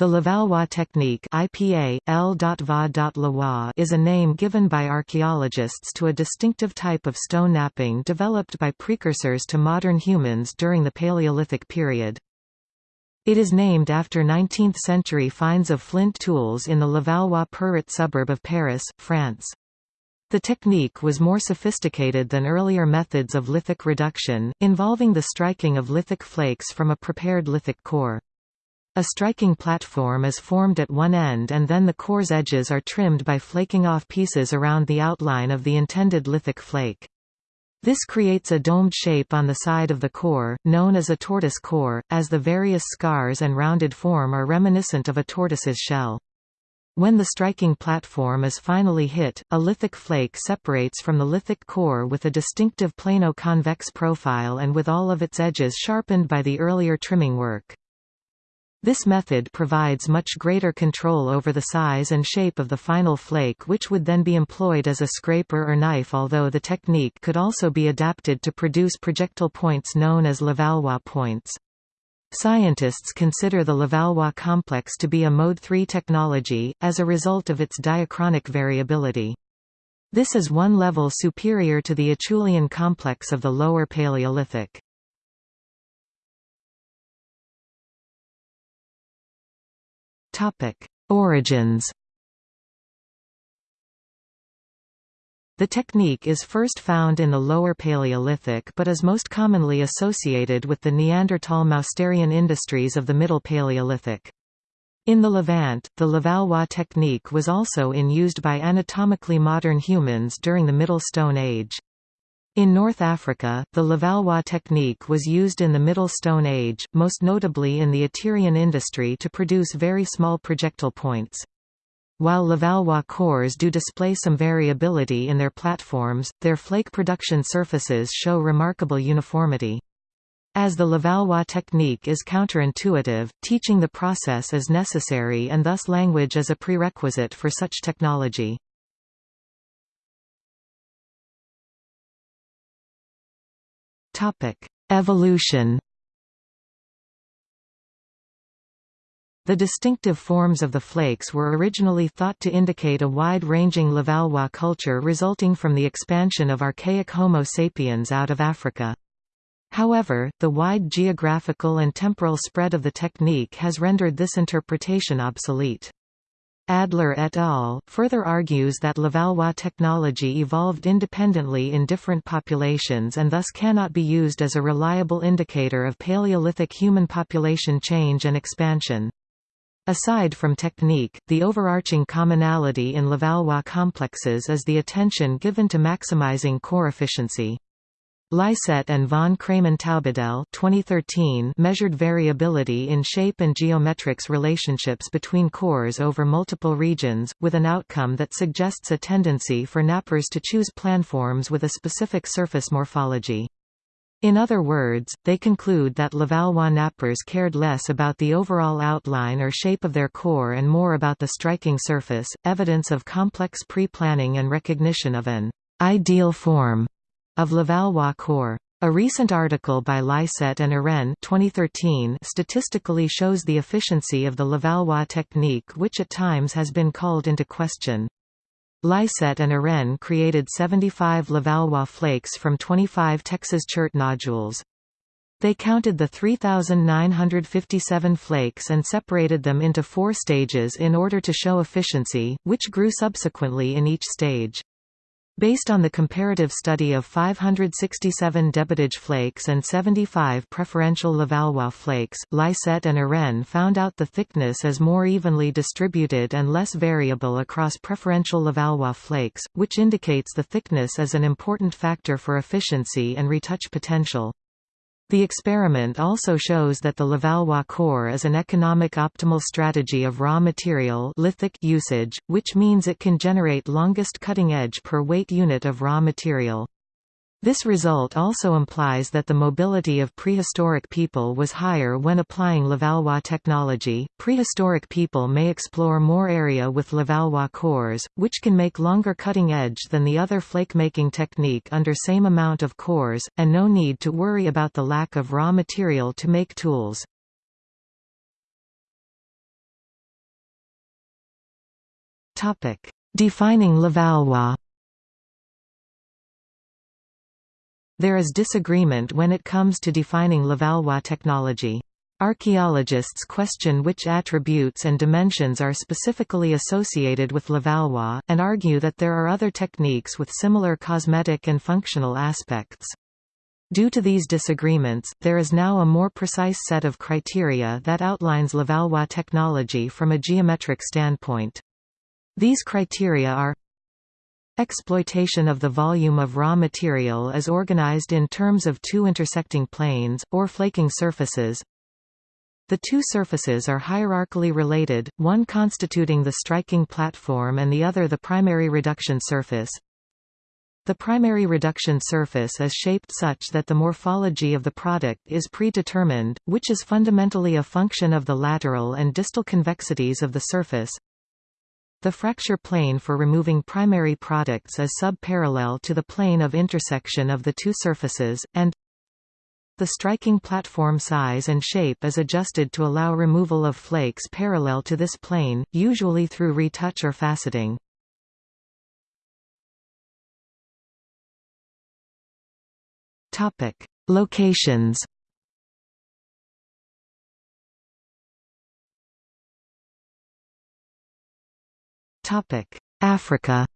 The Levallois technique IPA, L.Va.Leroy is a name given by archaeologists to a distinctive type of stone knapping developed by precursors to modern humans during the Paleolithic period. It is named after 19th-century finds of flint tools in the Levallois-Perret suburb of Paris, France. The technique was more sophisticated than earlier methods of lithic reduction, involving the striking of lithic flakes from a prepared lithic core. A striking platform is formed at one end and then the core's edges are trimmed by flaking off pieces around the outline of the intended lithic flake. This creates a domed shape on the side of the core, known as a tortoise core, as the various scars and rounded form are reminiscent of a tortoise's shell. When the striking platform is finally hit, a lithic flake separates from the lithic core with a distinctive plano-convex profile and with all of its edges sharpened by the earlier trimming work. This method provides much greater control over the size and shape of the final flake which would then be employed as a scraper or knife although the technique could also be adapted to produce projectile points known as Levallois points. Scientists consider the Levallois complex to be a Mode 3 technology, as a result of its diachronic variability. This is one level superior to the Acheulean complex of the Lower Paleolithic. Origins The technique is first found in the Lower Paleolithic but is most commonly associated with the Neanderthal-Mousterian industries of the Middle Paleolithic. In the Levant, the Levallois technique was also in used by anatomically modern humans during the Middle Stone Age. In North Africa, the Levallois technique was used in the Middle Stone Age, most notably in the Aterian industry to produce very small projectile points. While Levallois cores do display some variability in their platforms, their flake production surfaces show remarkable uniformity. As the Levallois technique is counterintuitive, teaching the process is necessary and thus language is a prerequisite for such technology. Evolution The distinctive forms of the flakes were originally thought to indicate a wide-ranging Levallois culture resulting from the expansion of archaic Homo sapiens out of Africa. However, the wide geographical and temporal spread of the technique has rendered this interpretation obsolete. Adler et al. further argues that Levallois technology evolved independently in different populations and thus cannot be used as a reliable indicator of Paleolithic human population change and expansion. Aside from technique, the overarching commonality in Levallois complexes is the attention given to maximizing core efficiency. Lycett and von Cramon-Taubadel 2013 measured variability in shape and geometrics relationships between cores over multiple regions, with an outcome that suggests a tendency for knappers to choose planforms with a specific surface morphology. In other words, they conclude that Levallois knappers cared less about the overall outline or shape of their core and more about the striking surface, evidence of complex pre-planning and recognition of an ideal form of Levallois core. A recent article by Lycett and Eren 2013 statistically shows the efficiency of the Levallois technique which at times has been called into question. Lycett and Eren created 75 Levallois flakes from 25 Texas chert nodules. They counted the 3,957 flakes and separated them into four stages in order to show efficiency, which grew subsequently in each stage. Based on the comparative study of 567 Debitage flakes and 75 preferential Levallois flakes, Lycett and Eren found out the thickness is more evenly distributed and less variable across preferential Levallois flakes, which indicates the thickness is an important factor for efficiency and retouch potential. The experiment also shows that the Levallois core is an economic optimal strategy of raw material lithic usage, which means it can generate longest cutting edge per weight unit of raw material. This result also implies that the mobility of prehistoric people was higher when applying Levallois technology. Prehistoric people may explore more area with Levallois cores, which can make longer cutting edge than the other flake-making technique under same amount of cores, and no need to worry about the lack of raw material to make tools. Defining Levallois There is disagreement when it comes to defining Levallois technology. Archaeologists question which attributes and dimensions are specifically associated with Levallois, and argue that there are other techniques with similar cosmetic and functional aspects. Due to these disagreements, there is now a more precise set of criteria that outlines Levallois technology from a geometric standpoint. These criteria are Exploitation of the volume of raw material is organized in terms of two intersecting planes, or flaking surfaces. The two surfaces are hierarchically related, one constituting the striking platform and the other the primary reduction surface. The primary reduction surface is shaped such that the morphology of the product is predetermined, which is fundamentally a function of the lateral and distal convexities of the surface. The fracture plane for removing primary products is sub-parallel to the plane of intersection of the two surfaces, and the striking platform size and shape is adjusted to allow removal of flakes parallel to this plane, usually through retouch or faceting. Locations Africa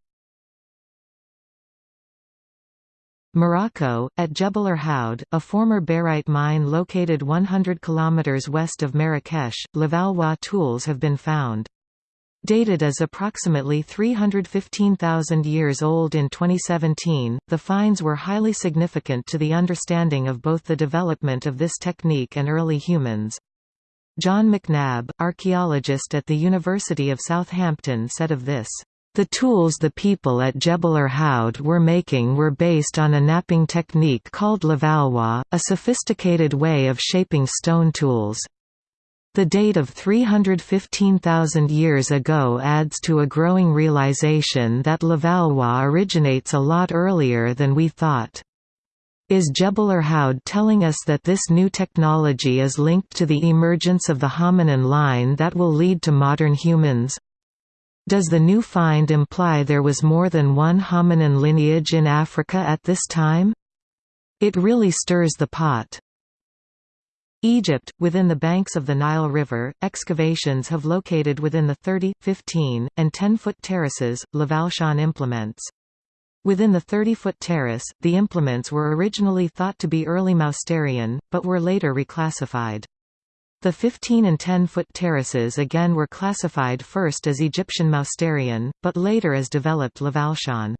Morocco, at Jebel Irhoud, a former barite mine located 100 km west of Marrakesh, Levallois tools have been found. Dated as approximately 315,000 years old in 2017, the finds were highly significant to the understanding of both the development of this technique and early humans. John McNabb, archaeologist at the University of Southampton said of this, "...the tools the people at Jebel Irhoud were making were based on a knapping technique called Levallois, a sophisticated way of shaping stone tools." The date of 315,000 years ago adds to a growing realization that Levallois originates a lot earlier than we thought. Is Jebel Irhoud telling us that this new technology is linked to the emergence of the hominin line that will lead to modern humans? Does the new find imply there was more than one hominin lineage in Africa at this time? It really stirs the pot. Egypt, within the banks of the Nile River, excavations have located within the 30, 15, and 10-foot terraces, Levalloisian implements. Within the 30-foot terrace, the implements were originally thought to be early Mousterian, but were later reclassified. The 15 and 10-foot terraces again were classified first as Egyptian Mousterian, but later as developed Levalloisian.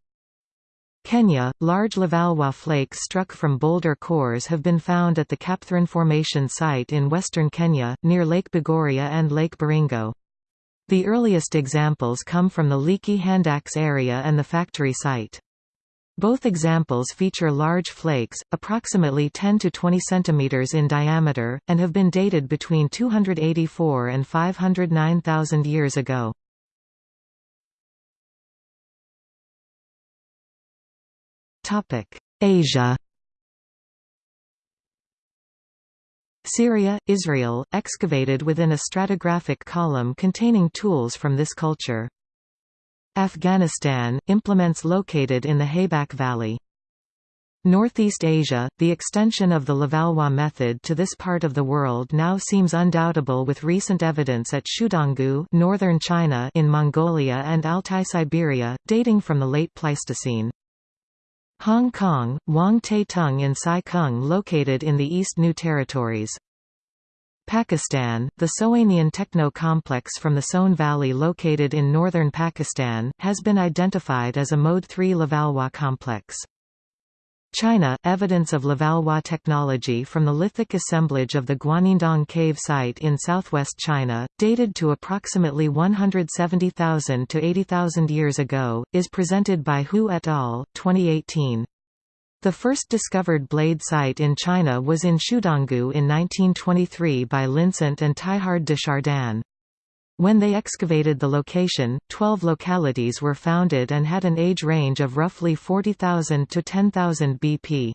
Kenya, large Levallois flakes struck from boulder cores have been found at the Kapthurin Formation site in western Kenya, near Lake Bogoria and Lake Baringo. The earliest examples come from the Leakey Handax area and the factory site. Both examples feature large flakes, approximately 10 to 20 cm in diameter, and have been dated between 284 and 509,000 years ago. Asia Syria, Israel, excavated within a stratigraphic column containing tools from this culture. Afghanistan, implements located in the Haybak Valley. Northeast Asia, the extension of the Levallois method to this part of the world now seems undoubtable with recent evidence at Shuidonggou northern China in Mongolia and Altai Siberia, dating from the late Pleistocene. Hong Kong, Wong Tei Tung in Sai Kung located in the East New Territories. Pakistan, the Soanian techno-complex from the Soan Valley located in northern Pakistan, has been identified as a Mode 3 Levallois complex. China, evidence of Levallois technology from the lithic assemblage of the Guanyindong cave site in southwest China, dated to approximately 170,000 to 80,000 years ago, is presented by Hu et al. 2018. The first discovered blade site in China was in Shuidonggou in 1923 by Licent and Teilhard de Chardin. When they excavated the location, 12 localities were founded and had an age range of roughly 40,000 to 10,000 BP.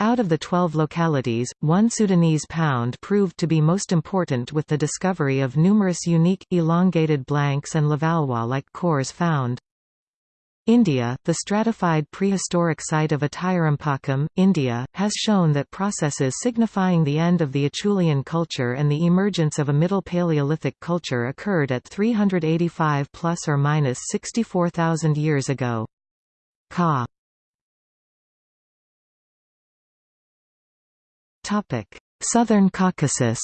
Out of the 12 localities, one Sudanese pound proved to be most important with the discovery of numerous unique, elongated blanks and Levallois-like cores found. India, the stratified prehistoric site of Attirampakkam, India, has shown that processes signifying the end of the Acheulean culture and the emergence of a Middle Paleolithic culture occurred at 385 plus or minus 64,000 years ago. Ka Southern Caucasus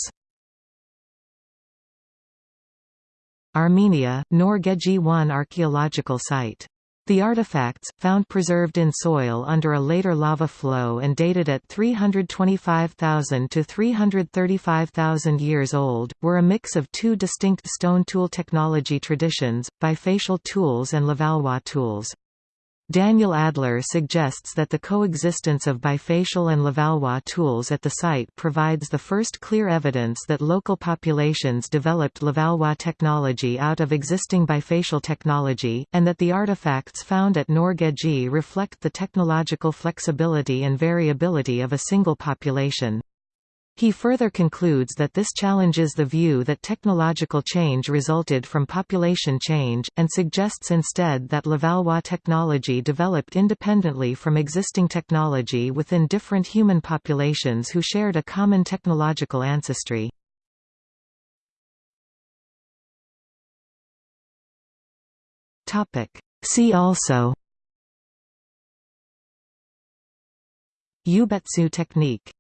Armenia, Nor Geghi 1 archaeological site. The artifacts, found preserved in soil under a later lava flow and dated at 325,000 to 335,000 years old, were a mix of two distinct stone tool technology traditions, bifacial tools and Levallois tools. Daniel Adler suggests that the coexistence of bifacial and Levallois tools at the site provides the first clear evidence that local populations developed Levallois technology out of existing bifacial technology, and that the artifacts found at Nor Geghi reflect the technological flexibility and variability of a single population. He further concludes that this challenges the view that technological change resulted from population change, and suggests instead that Levallois technology developed independently from existing technology within different human populations who shared a common technological ancestry. See also Yubetsu technique